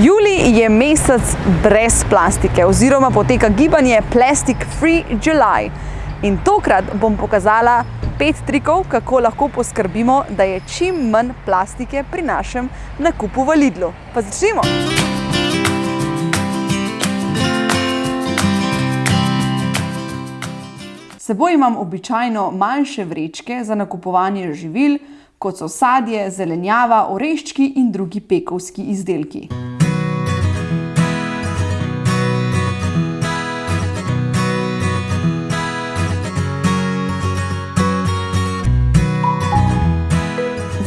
Julij je mesec brez plastike oziroma poteka gibanje Plastic Free July. In tokrat bom pokazala pet trikov, kako lahko poskrbimo, da je čim manj plastike pri našem nakupu v Lidlu. Pa začnimo! Seboj imam običajno manjše vrečke za nakupovanje živil, kot so sadje, zelenjava, oreščki in drugi pekovski izdelki.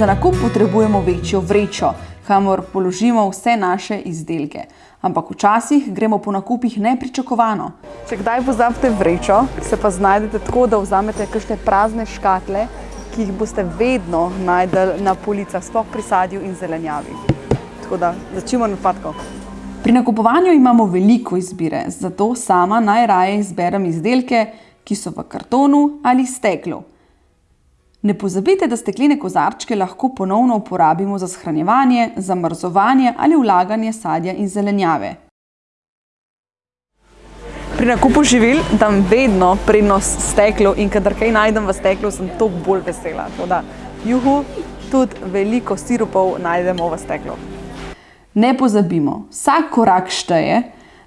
Za nakup potrebujemo večjo vrečo, kamor položimo vse naše izdelke. Ampak včasih gremo po nakupih nepričakovano. Če kdaj pozabite vrečo, se pa znajdete tako, da vzamete kakšne prazne škatle, ki jih boste vedno najdeli na policah, sploh pri sadju in zelenjavi. Tako da začnimo od odpadkov. Pri nakupovanju imamo veliko izbire, zato sama najraje izberem izdelke, ki so v kartonu ali steklu. Ne pozabite, da steklene kozarčke lahko ponovno uporabimo za shranjevanje, zamrzovanje ali vlaganje sadja in zelenjave. Pri nakupu živil dam vedno prednost steklu in kadar kaj najdem v steklu, sem toliko bolj vesela. Tako da, juhu, tudi veliko sirupov najdemo v steklu. Ne pozabimo, vsak korak šteje,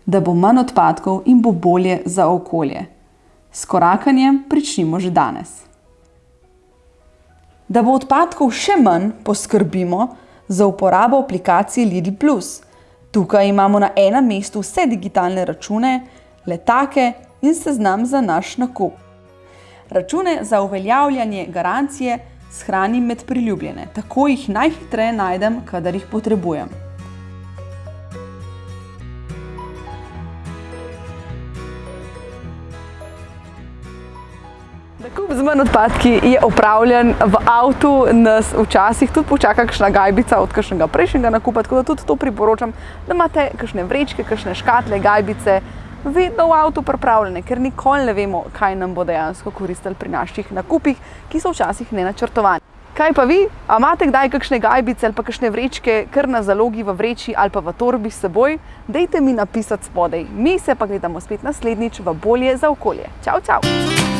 da bo manj odpadkov in bo bolje za okolje. S korakanjem pričnimo že danes. Da bo odpadkov še manj, poskrbimo za uporabo aplikacije Lidl Plus. Tukaj imamo na enem mestu vse digitalne račune, letake in seznam za naš nakup. Račune za uveljavljanje garancije shranim med priljubljene, tako jih najhitreje najdem, kadar jih potrebujem. Nakup z manj odpadki je opravljen v avtu, nas včasih tudi počaka kakšna gajbica od kakšnega prejšnjega nakupa, tako da tudi to priporočam, da imate kakšne vrečke, kakšne škatle, gajbice vedno v avtu pripravljene, ker nikoli ne vemo, kaj nam bo dejansko koristilo pri naših nakupih, ki so včasih nenačrtovani. Kaj pa vi? A imate kdaj kakšne gajbice ali pa kakšne vrečke kar na zalogi v vreči ali pa v torbi s seboj? Dejte mi napisati spodaj. Mi se pa gledamo spet naslednjič v Bolje za okolje. Čau, čau!